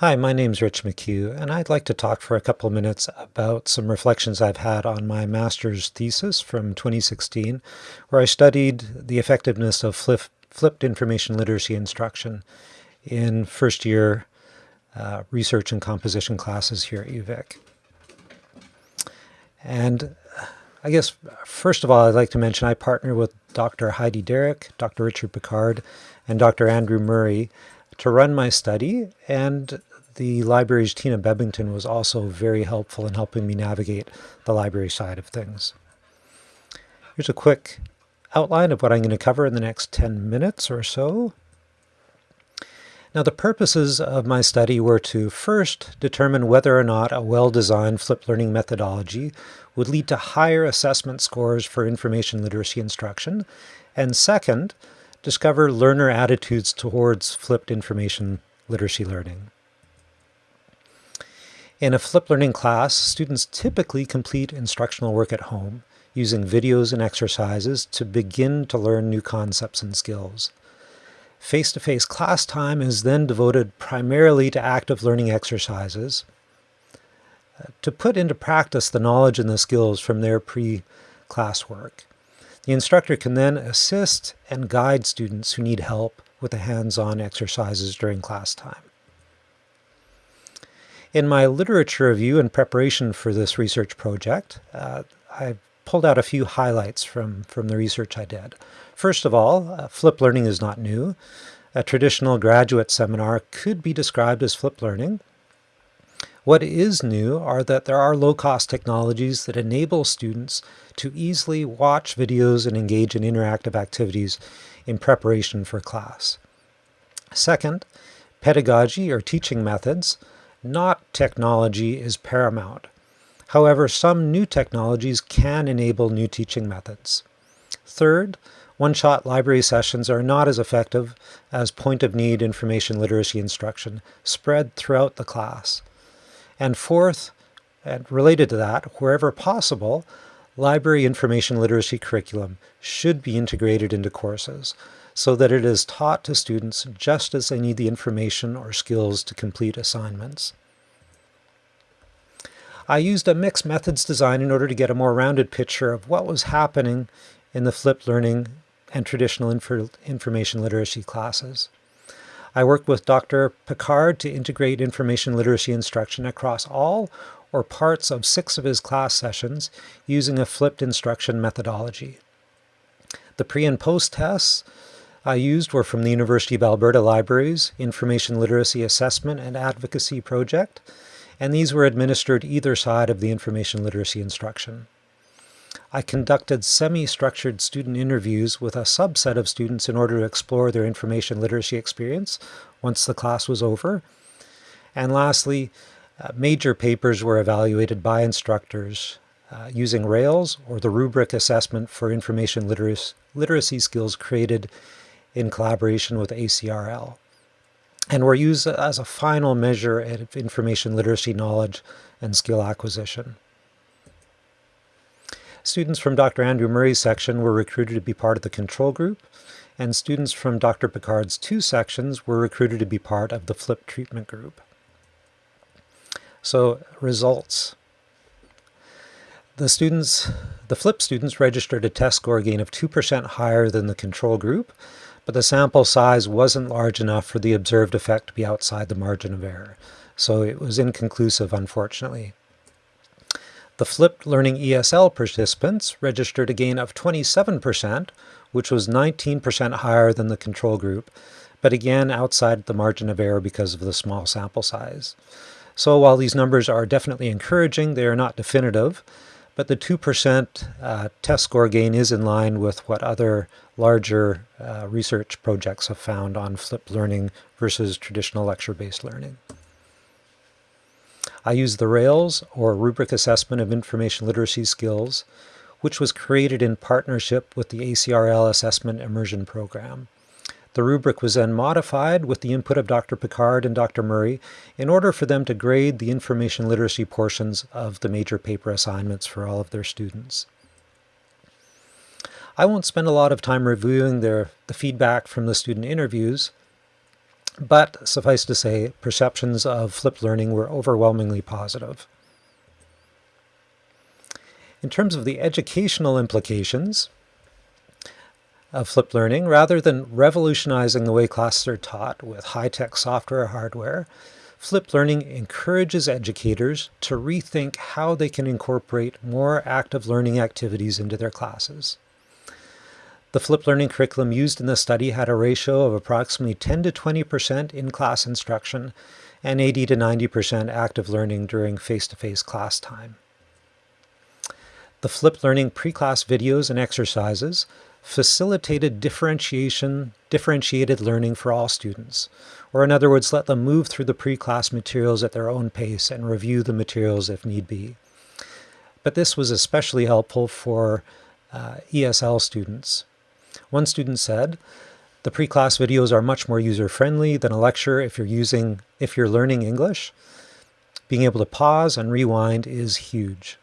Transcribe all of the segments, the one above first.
Hi, my name's Rich McHugh, and I'd like to talk for a couple minutes about some reflections I've had on my master's thesis from 2016, where I studied the effectiveness of flip, flipped information literacy instruction in first year uh, research and composition classes here at UVic. And I guess, first of all, I'd like to mention I partner with Dr. Heidi Derrick, Dr. Richard Pickard, and Dr. Andrew Murray to run my study, and the library's Tina Bebbington was also very helpful in helping me navigate the library side of things. Here's a quick outline of what I'm going to cover in the next 10 minutes or so. Now the purposes of my study were to first determine whether or not a well-designed flipped learning methodology would lead to higher assessment scores for information literacy instruction, and second, discover learner attitudes towards flipped information literacy learning. In a flipped learning class, students typically complete instructional work at home, using videos and exercises to begin to learn new concepts and skills. Face-to-face -face class time is then devoted primarily to active learning exercises uh, to put into practice the knowledge and the skills from their pre-class work. The instructor can then assist and guide students who need help with the hands-on exercises during class time. In my literature review in preparation for this research project, uh, I pulled out a few highlights from, from the research I did. First of all, uh, flipped learning is not new. A traditional graduate seminar could be described as flipped learning. What is new are that there are low-cost technologies that enable students to easily watch videos and engage in interactive activities in preparation for class. Second, pedagogy or teaching methods not technology is paramount. However, some new technologies can enable new teaching methods. Third, one-shot library sessions are not as effective as point-of-need information literacy instruction spread throughout the class. And fourth, and related to that, wherever possible, library information literacy curriculum should be integrated into courses so that it is taught to students just as they need the information or skills to complete assignments. I used a mixed methods design in order to get a more rounded picture of what was happening in the flipped learning and traditional information literacy classes. I worked with Dr. Pickard to integrate information literacy instruction across all or parts of six of his class sessions using a flipped instruction methodology. The pre and post tests I used were from the University of Alberta Libraries Information Literacy Assessment and Advocacy Project, and these were administered either side of the information literacy instruction. I conducted semi-structured student interviews with a subset of students in order to explore their information literacy experience once the class was over. And lastly, uh, major papers were evaluated by instructors uh, using RAILS or the rubric assessment for information literacy, literacy skills created in collaboration with ACRL and were used as a final measure of information literacy knowledge and skill acquisition. Students from Dr. Andrew Murray's section were recruited to be part of the control group, and students from Dr. Pickard's two sections were recruited to be part of the FLIP treatment group. So results. The students, the FLIP students registered a test score gain of 2% higher than the control group, but the sample size wasn't large enough for the observed effect to be outside the margin of error. So it was inconclusive, unfortunately. The flipped learning ESL participants registered a gain of 27%, which was 19% higher than the control group, but again outside the margin of error because of the small sample size. So while these numbers are definitely encouraging, they are not definitive, but the 2% uh, test score gain is in line with what other larger uh, research projects have found on flipped learning versus traditional lecture-based learning. I use the RAILS, or Rubric Assessment of Information Literacy Skills, which was created in partnership with the ACRL Assessment Immersion Program. The rubric was then modified with the input of Dr. Pickard and Dr. Murray in order for them to grade the information literacy portions of the major paper assignments for all of their students. I won't spend a lot of time reviewing their, the feedback from the student interviews, But suffice to say, perceptions of flipped learning were overwhelmingly positive. In terms of the educational implications of flipped learning, rather than revolutionizing the way classes are taught with high-tech software or hardware, flipped learning encourages educators to rethink how they can incorporate more active learning activities into their classes. The flipped learning curriculum used in the study had a ratio of approximately 10 to 20% in-class instruction and 80 to 90% active learning during face-to-face -face class time. The flipped learning pre-class videos and exercises facilitated differentiation, differentiated learning for all students, or in other words, let them move through the pre-class materials at their own pace and review the materials if need be. But this was especially helpful for uh, ESL students. One student said, the pre-class videos are much more user-friendly than a lecture if you're using, if you're learning English. Being able to pause and rewind is huge.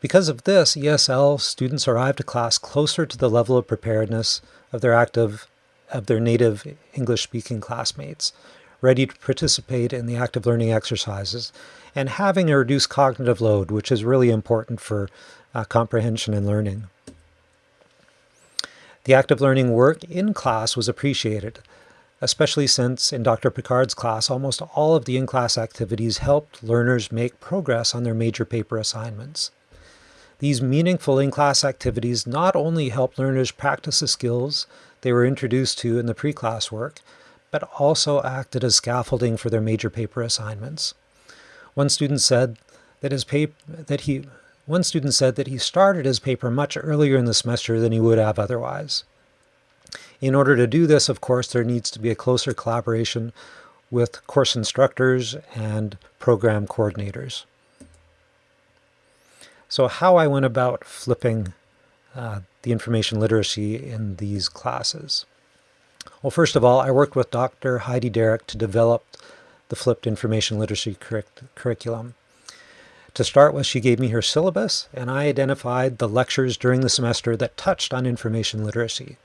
Because of this, ESL students arrive to class closer to the level of preparedness of their active, of their native English-speaking classmates, ready to participate in the active learning exercises, and having a reduced cognitive load, which is really important for uh, comprehension and learning. The active learning work in class was appreciated, especially since in Dr. Pickard's class, almost all of the in-class activities helped learners make progress on their major paper assignments. These meaningful in-class activities not only help learners practice the skills they were introduced to in the pre-class work, but also acted as scaffolding for their major paper assignments. One student said that his paper that he one student said that he started his paper much earlier in the semester than he would have otherwise. In order to do this, of course, there needs to be a closer collaboration with course instructors and program coordinators. So how I went about flipping uh, the information literacy in these classes. Well, first of all, I worked with Dr. Heidi Derrick to develop the flipped information literacy curriculum. To start with, she gave me her syllabus, and I identified the lectures during the semester that touched on information literacy.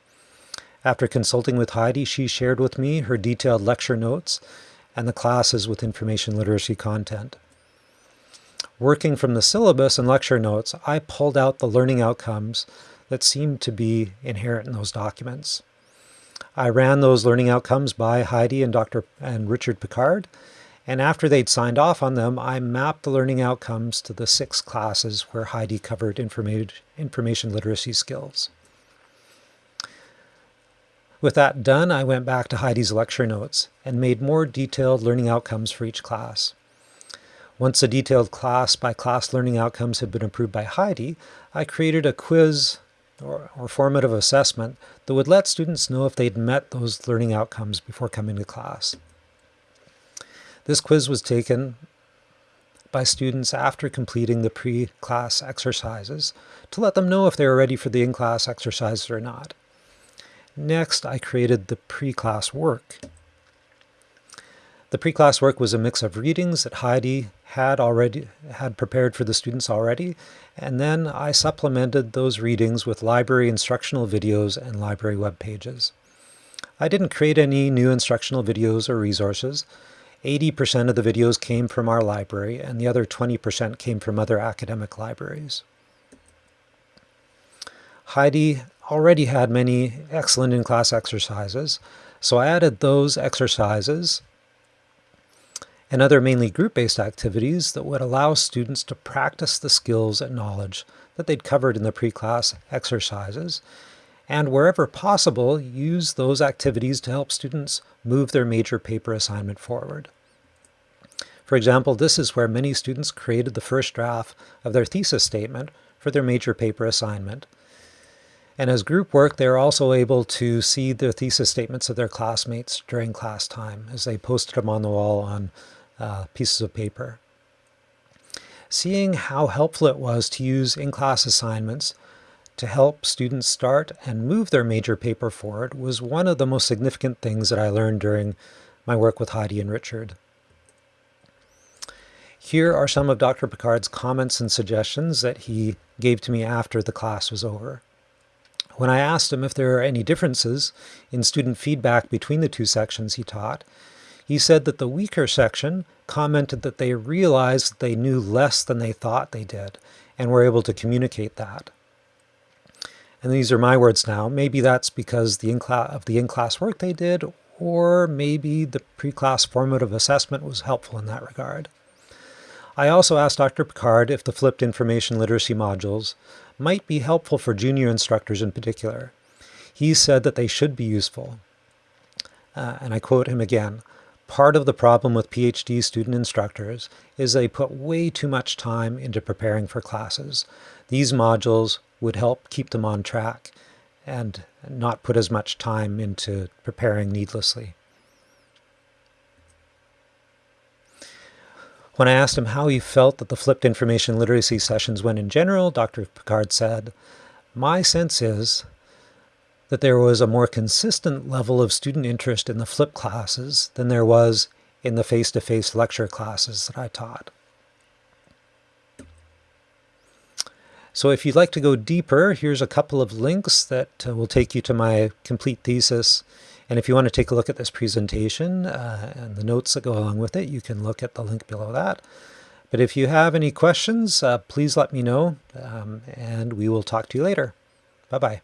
After consulting with Heidi, she shared with me her detailed lecture notes and the classes with information literacy content. Working from the syllabus and lecture notes, I pulled out the learning outcomes that seemed to be inherent in those documents. I ran those learning outcomes by Heidi and Dr. and Richard Pickard, and after they'd signed off on them, I mapped the learning outcomes to the six classes where Heidi covered information literacy skills. With that done, I went back to Heidi's lecture notes and made more detailed learning outcomes for each class. Once the detailed class-by-class learning outcomes had been approved by Heidi, I created a quiz or, or, formative assessment that would let students know if they'd met those learning outcomes before coming to class. This quiz was taken by students after completing the pre-class exercises to let them know if they were ready for the in-class exercises or not. Next, I created the pre-class work. The pre-class work was a mix of readings that Heidi had already had prepared for the students already, and then I supplemented those readings with library instructional videos and library web pages. I didn't create any new instructional videos or resources. 80% of the videos came from our library, and the other 20% came from other academic libraries. Heidi already had many excellent in-class exercises, so I added those exercises and other mainly group-based activities that would allow students to practice the skills and knowledge that they'd covered in the pre-class exercises, and wherever possible, use those activities to help students move their major paper assignment forward. For example, this is where many students created the first draft of their thesis statement for their major paper assignment. And as group work, they're also able to see the thesis statements of their classmates during class time as they posted them on the wall on uh, pieces of paper. Seeing how helpful it was to use in-class assignments to help students start and move their major paper forward was one of the most significant things that I learned during my work with Heidi and Richard. Here are some of Dr. Pickard's comments and suggestions that he gave to me after the class was over. When I asked him if there are any differences in student feedback between the two sections he taught, he said that the weaker section commented that they realized they knew less than they thought they did and were able to communicate that. And these are my words now. Maybe that's because the of the in-class work they did, or maybe the pre-class formative assessment was helpful in that regard. I also asked Dr. Pickard if the flipped information literacy modules might be helpful for junior instructors in particular. He said that they should be useful. Uh, and I quote him again, part of the problem with PhD student instructors is they put way too much time into preparing for classes. These modules would help keep them on track and not put as much time into preparing needlessly. When I asked him how he felt that the flipped information literacy sessions went in general, Dr. Pickard said, My sense is that there was a more consistent level of student interest in the flipped classes than there was in the face-to-face -face lecture classes that I taught. So if you'd like to go deeper, here's a couple of links that uh, will take you to my complete thesis. And if you want to take a look at this presentation uh, and the notes that go along with it, you can look at the link below that. But if you have any questions, uh, please let me know, um, and we will talk to you later. Bye-bye.